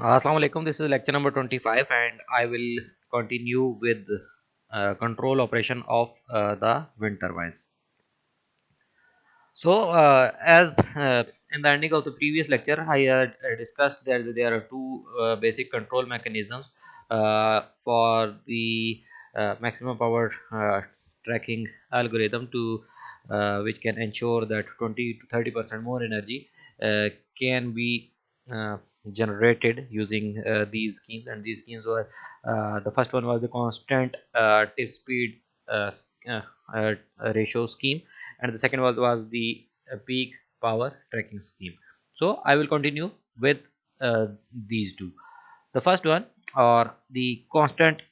Assalamu alaikum. This is lecture number 25 and I will continue with uh, control operation of uh, the wind turbines. So uh, as uh, in the ending of the previous lecture I had uh, discussed that there are two uh, basic control mechanisms uh, for the uh, maximum power tracking algorithm to which can ensure that 20 to 30 percent more energy can be generated using uh, these schemes and these schemes were uh, the first one was the constant uh, tip speed uh, uh, uh, ratio scheme and the second was was the peak power tracking scheme. So i will continue with these two. The first one or the constant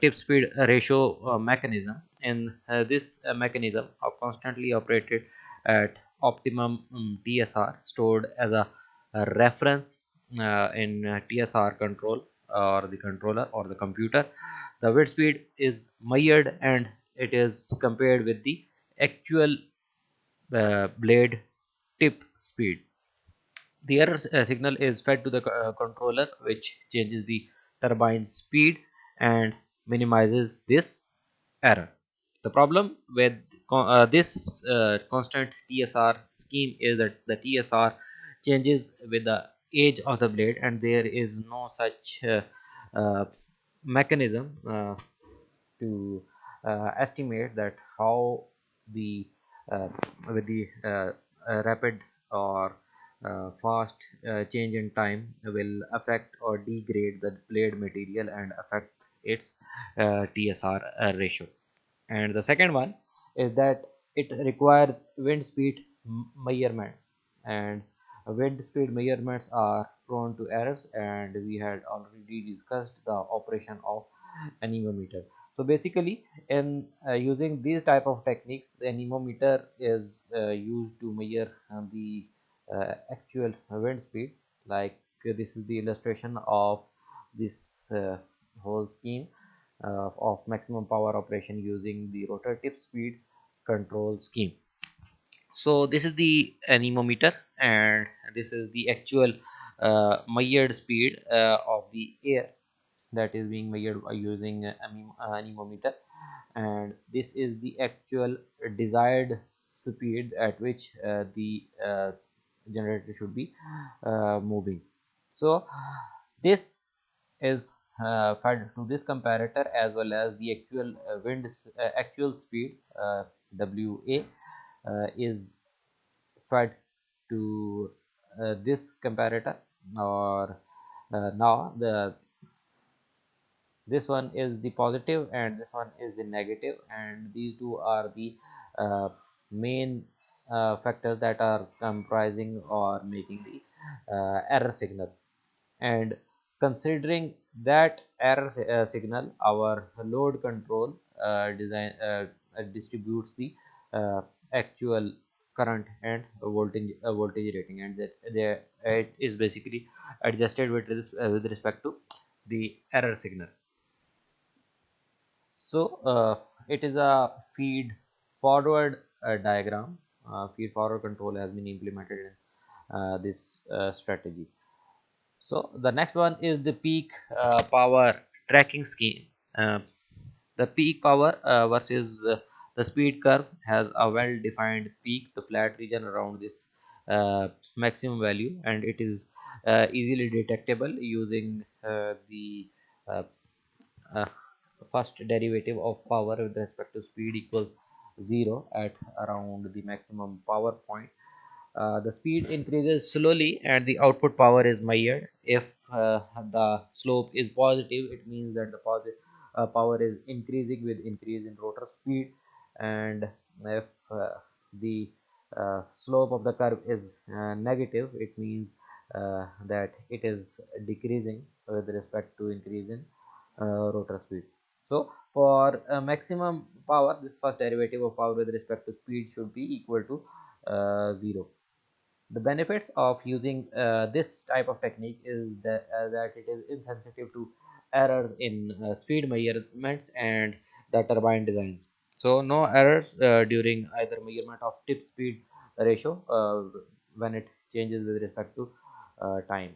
tip speed ratio mechanism. In this mechanism are constantly operated at optimum um, TSR stored as a, a reference uh, in uh, TSR control or the controller or the computer. The wind speed is measured and it is compared with the actual uh, blade tip speed. The error uh, signal is fed to the uh, controller which changes the turbine speed and minimizes this error. The problem with uh, this constant TSR scheme is that the TSR changes with the age of the blade and there is no such uh, uh, mechanism uh, to uh, estimate that how the uh, with the uh, rapid or fast change in time will affect or degrade the blade material and affect its TSR ratio. And the second one is that it requires wind speed measurement. And wind speed measurements are prone to errors and we had already discussed the operation of anemometer. So basically in uh, using these type of techniques the anemometer is uh, used to measure uh, the uh, actual wind speed. Like this is the illustration of this uh, whole scheme uh, of maximum power operation using the rotor tip speed control scheme. So this is the anemometer and this is the actual uh, measured speed uh, of the air that is being measured by using anemometer. And this is the actual desired speed at which uh, the uh, generator should be uh, moving. So this is uh, fed to this comparator as well as the actual wind actual speed wa uh, is fed to uh, this comparator or uh, now the this one is the positive and this one is the negative and these two are the uh, main uh, factors that are comprising or making the uh, error signal. And considering that error signal our load control design distributes the actual current and voltage voltage rating. And that there it is basically adjusted with this, uh, with respect to the error signal. So uh, it is a feed forward uh, diagram. Uh, feed forward control has been implemented in uh, this strategy. So the next one is the peak power tracking scheme. The peak power versus the speed curve has a well-defined peak, the flat region around this uh, maximum value and it is uh, easily detectable using uh, the uh, uh, first derivative of power with respect to speed equals 0 at around the maximum power point. Uh, the speed increases slowly and the output power is measured. If the slope is positive, it means that the positive power is increasing with increase in rotor speed and if uh, the uh, slope of the curve is uh, negative it means that it is decreasing with respect to increase in rotor speed. So for maximum power this first derivative of power with respect to speed should be equal to uh, 0 the benefits of using uh, this type of technique is that, uh, that it is insensitive to errors in speed measurements and the turbine designs so no errors uh, during either measurement of tip speed ratio uh, when it changes with respect to uh, time.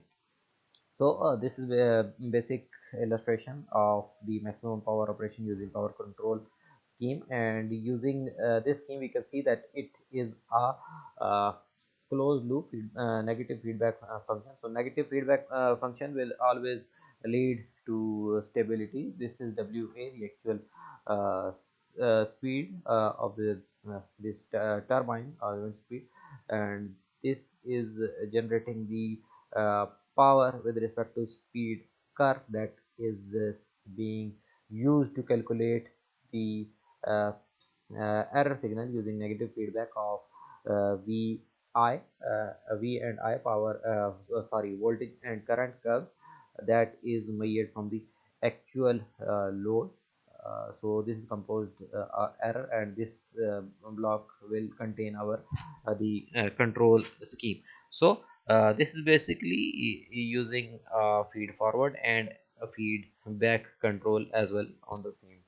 So uh, this is a basic illustration of the maximum power operation using power control scheme. And using uh, this scheme we can see that it is a uh, closed loop uh, negative feedback uh, function. So negative feedback uh, function will always lead to stability. This is wa the actual uh, uh, speed uh, of the this turbine or wind speed. And this is generating the power with respect to speed curve that is uh, being used to calculate the uh, uh, error signal using negative feedback of Vi, V and I power, sorry, voltage and current curve that is measured from the actual load. uh, so this is composed uh, error and this uh, block will contain our the control scheme. So uh, this is basically using feed forward and a feed back control as well on the same